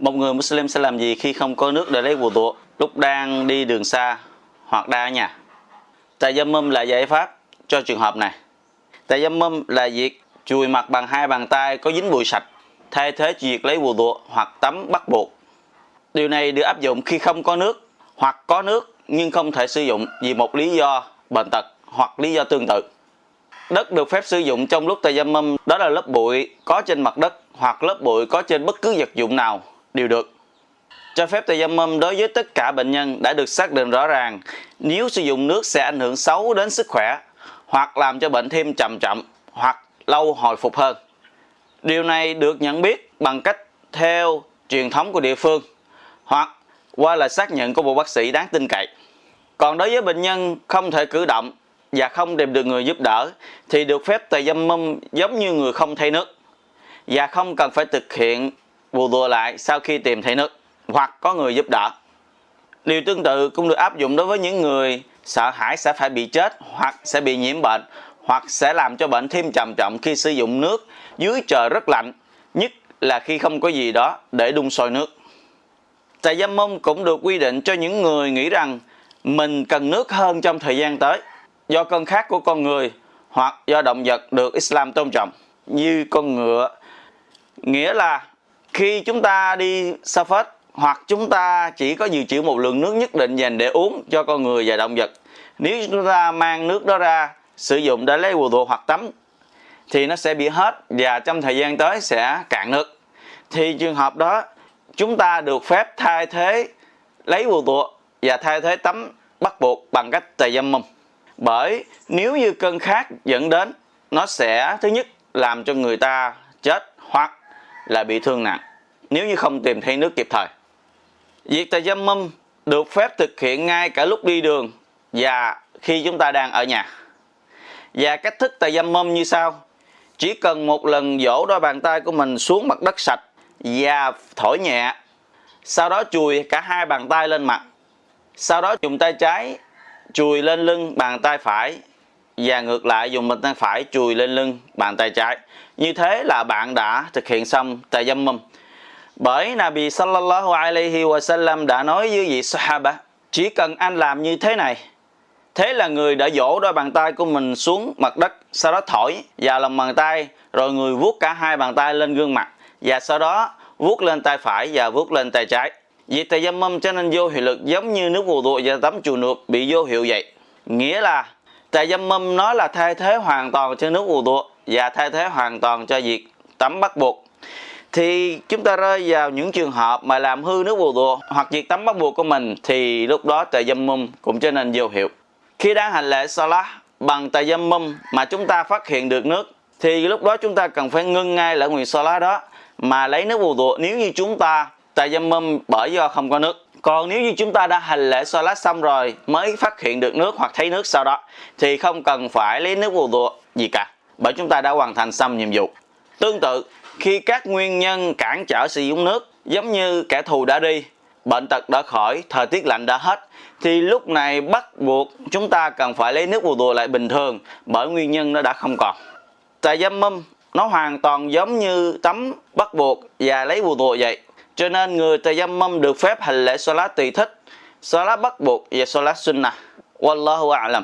Một người Muslim sẽ làm gì khi không có nước để lấy vụ tụ lúc đang đi đường xa hoặc đang ở nhà? Tayammum là giải pháp cho trường hợp này. Tayammum là việc chùi mặt bằng hai bàn tay có dính bụi sạch, thay thế việc lấy vụ tụ hoặc tắm bắt buộc. Điều này được áp dụng khi không có nước hoặc có nước nhưng không thể sử dụng vì một lý do bệnh tật hoặc lý do tương tự. Đất được phép sử dụng trong lúc tayammum đó là lớp bụi có trên mặt đất hoặc lớp bụi có trên bất cứ vật dụng nào đều được. Cho phép tayammum đối với tất cả bệnh nhân đã được xác định rõ ràng, nếu sử dụng nước sẽ ảnh hưởng xấu đến sức khỏe hoặc làm cho bệnh thêm chậm chậm hoặc lâu hồi phục hơn. Điều này được nhận biết bằng cách theo truyền thống của địa phương hoặc qua lời xác nhận của một bác sĩ đáng tin cậy. Còn đối với bệnh nhân không thể cử động và không tìm được người giúp đỡ thì được phép tề dâm mâm giống như người không thay nước và không cần phải thực hiện bù đùa lại sau khi tìm thấy nước hoặc có người giúp đỡ. Điều tương tự cũng được áp dụng đối với những người sợ hãi sẽ phải bị chết hoặc sẽ bị nhiễm bệnh hoặc sẽ làm cho bệnh thêm trầm trọng khi sử dụng nước dưới trời rất lạnh, nhất là khi không có gì đó để đun sôi nước. Tại dâm mông cũng được quy định cho những người nghĩ rằng mình cần nước hơn trong thời gian tới do cơn khát của con người hoặc do động vật được Islam tôn trọng như con ngựa. Nghĩa là khi chúng ta đi xa phết, hoặc chúng ta chỉ có dự trữ một lượng nước nhất định dành để uống cho con người và động vật. Nếu chúng ta mang nước đó ra, sử dụng để lấy quần hoặc tắm, thì nó sẽ bị hết và trong thời gian tới sẽ cạn nước. Thì trường hợp đó, chúng ta được phép thay thế lấy quần và thay thế tắm bắt buộc bằng cách tề dâm mông bởi nếu như cơn khát dẫn đến, nó sẽ, thứ nhất, làm cho người ta chết hoặc là bị thương nặng nếu như không tìm thấy nước kịp thời. Việc tà dâm mâm được phép thực hiện ngay cả lúc đi đường và khi chúng ta đang ở nhà. Và cách thức tà dâm mâm như sau. Chỉ cần một lần dỗ đôi bàn tay của mình xuống mặt đất sạch và thổi nhẹ. Sau đó chùi cả hai bàn tay lên mặt. Sau đó dùng tay trái chùi lên lưng, bàn tay phải và ngược lại dùng bàn tay phải chùi lên lưng, bàn tay trái. Như thế là bạn đã thực hiện xong tayammum bởi Nabi sallallahu alaihi wasallam đã nói với vị sahaba, chỉ cần anh làm như thế này, thế là người đã dỗ đôi bàn tay của mình xuống mặt đất, sau đó thổi vào lòng bàn tay, rồi người vuốt cả hai bàn tay lên gương mặt, và sau đó vuốt lên tay phải và vuốt lên tay trái Vì tay dâm mâm cho nên vô hiệu lực giống như nước vù tụ và tắm chùa nước bị vô hiệu vậy. Nghĩa là tay dâm mâm nó là thay thế hoàn toàn cho nước vù tụ và thay thế hoàn toàn cho việc tắm bắt buộc. Thì chúng ta rơi vào những trường hợp mà làm hư nước vù đùa hoặc việc tắm bắt buộc của mình, thì lúc đó tề dâm mâm cũng trở nên vô hiệu. Khi đang hành lễ Salah bằng tề dâm mâm mà chúng ta phát hiện được nước, thì lúc đó chúng ta cần phải ngưng ngay lễ nguyện Salah đó mà lấy nước vù đùa nếu như chúng ta tại dâm mâm bởi do không có nước, còn nếu như chúng ta đã hành lễ salat xong rồi mới phát hiện được nước hoặc thấy nước sau đó, thì không cần phải lấy nước vô đùa gì cả, bởi chúng ta đã hoàn thành xong nhiệm vụ tương tự khi các nguyên nhân cản trở sử dụng nước giống như kẻ thù đã đi bệnh tật đã khỏi thời tiết lạnh đã hết thì lúc này bắt buộc chúng ta cần phải lấy nước vô đùa lại bình thường bởi nguyên nhân nó đã không còn tại dâm mâm nó hoàn toàn giống như tắm bắt buộc và lấy vô đùa vậy cho nên người tayammum được phép hành lễ salat tùy thích, salat bắt buộc và salat sunnah. Wallahu a'lam.